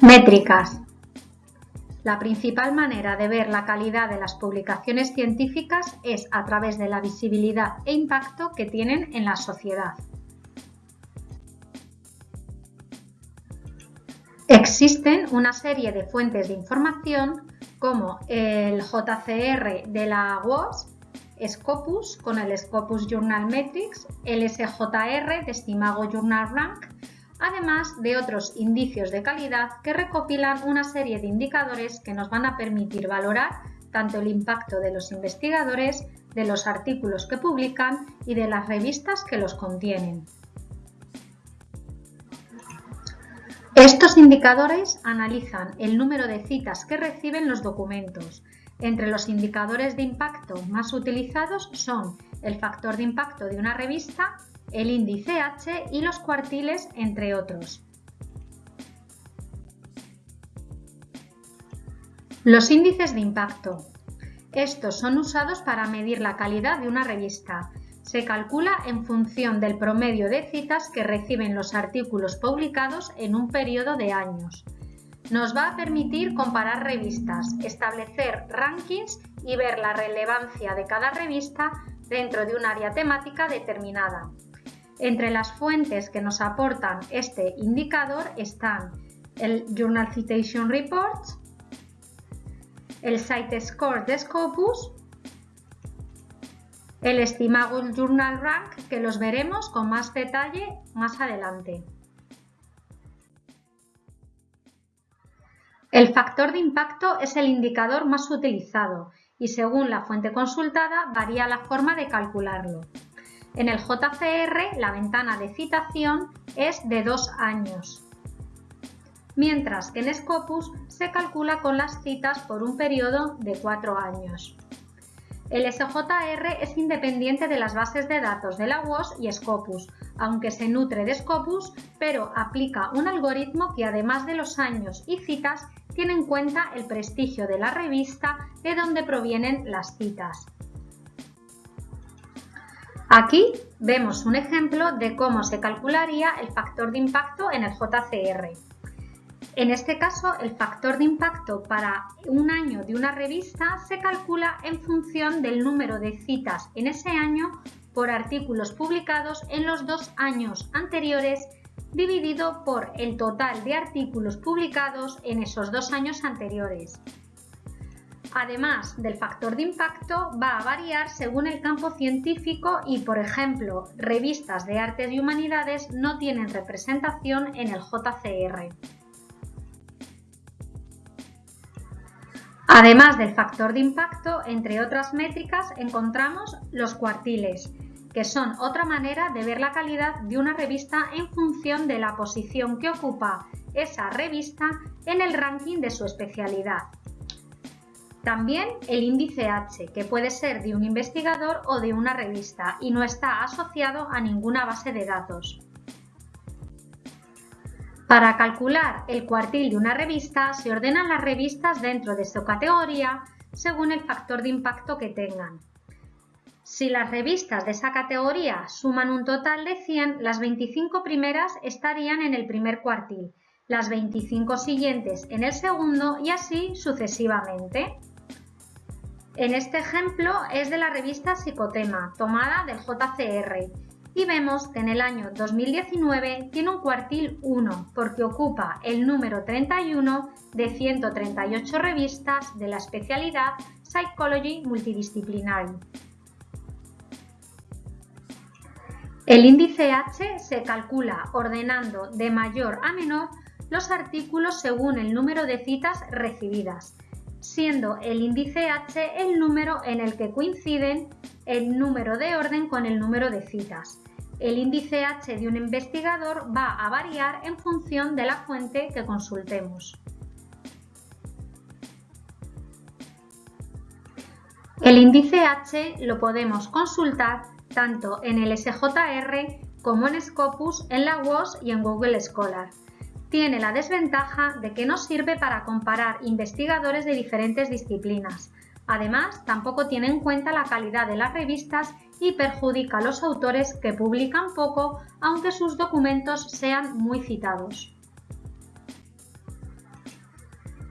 Métricas. La principal manera de ver la calidad de las publicaciones científicas es a través de la visibilidad e impacto que tienen en la sociedad. Existen una serie de fuentes de información como el JCR de la WOS, Scopus con el Scopus Journal Metrics, el SJR de Stimago Journal Rank, además de otros indicios de calidad que recopilan una serie de indicadores que nos van a permitir valorar tanto el impacto de los investigadores, de los artículos que publican y de las revistas que los contienen. Estos indicadores analizan el número de citas que reciben los documentos. Entre los indicadores de impacto más utilizados son el factor de impacto de una revista, el índice H y los cuartiles, entre otros. Los índices de impacto. Estos son usados para medir la calidad de una revista. Se calcula en función del promedio de citas que reciben los artículos publicados en un periodo de años. Nos va a permitir comparar revistas, establecer rankings y ver la relevancia de cada revista dentro de un área temática determinada. Entre las fuentes que nos aportan este indicador están el Journal Citation Reports, el Site Score de Scopus el Estimable Journal Rank, que los veremos con más detalle más adelante. El factor de impacto es el indicador más utilizado y según la fuente consultada varía la forma de calcularlo. En el JCR la ventana de citación es de dos años, mientras que en Scopus se calcula con las citas por un periodo de cuatro años. El SJR es independiente de las bases de datos de la WOS y Scopus, aunque se nutre de Scopus, pero aplica un algoritmo que además de los años y citas, tiene en cuenta el prestigio de la revista de donde provienen las citas. Aquí vemos un ejemplo de cómo se calcularía el factor de impacto en el JCR. En este caso, el factor de impacto para un año de una revista se calcula en función del número de citas en ese año por artículos publicados en los dos años anteriores dividido por el total de artículos publicados en esos dos años anteriores. Además del factor de impacto, va a variar según el campo científico y, por ejemplo, revistas de artes y humanidades no tienen representación en el JCR. Además del factor de impacto, entre otras métricas encontramos los cuartiles, que son otra manera de ver la calidad de una revista en función de la posición que ocupa esa revista en el ranking de su especialidad. También el índice H, que puede ser de un investigador o de una revista y no está asociado a ninguna base de datos. Para calcular el cuartil de una revista se ordenan las revistas dentro de su categoría según el factor de impacto que tengan. Si las revistas de esa categoría suman un total de 100, las 25 primeras estarían en el primer cuartil, las 25 siguientes en el segundo y así sucesivamente. En este ejemplo es de la revista Psicotema, tomada del JCR, y vemos que en el año 2019 tiene un cuartil 1 porque ocupa el número 31 de 138 revistas de la especialidad Psychology Multidisciplinary. El índice H se calcula ordenando de mayor a menor los artículos según el número de citas recibidas, siendo el índice H el número en el que coinciden el número de orden con el número de citas. El índice H de un investigador va a variar en función de la fuente que consultemos. El índice H lo podemos consultar tanto en el SJR como en Scopus, en la WOS y en Google Scholar. Tiene la desventaja de que no sirve para comparar investigadores de diferentes disciplinas. Además, tampoco tiene en cuenta la calidad de las revistas y perjudica a los autores que publican poco aunque sus documentos sean muy citados.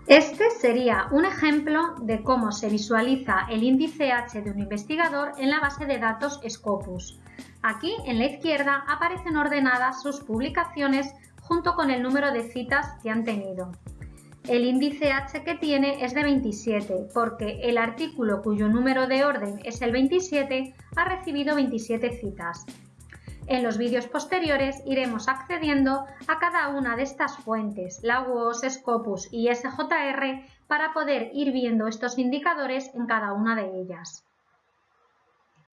Este sería un ejemplo de cómo se visualiza el índice H de un investigador en la base de datos Scopus. Aquí en la izquierda aparecen ordenadas sus publicaciones junto con el número de citas que han tenido. El índice H que tiene es de 27 porque el artículo cuyo número de orden es el 27 ha recibido 27 citas. En los vídeos posteriores iremos accediendo a cada una de estas fuentes, la UOS, Scopus y SJR, para poder ir viendo estos indicadores en cada una de ellas.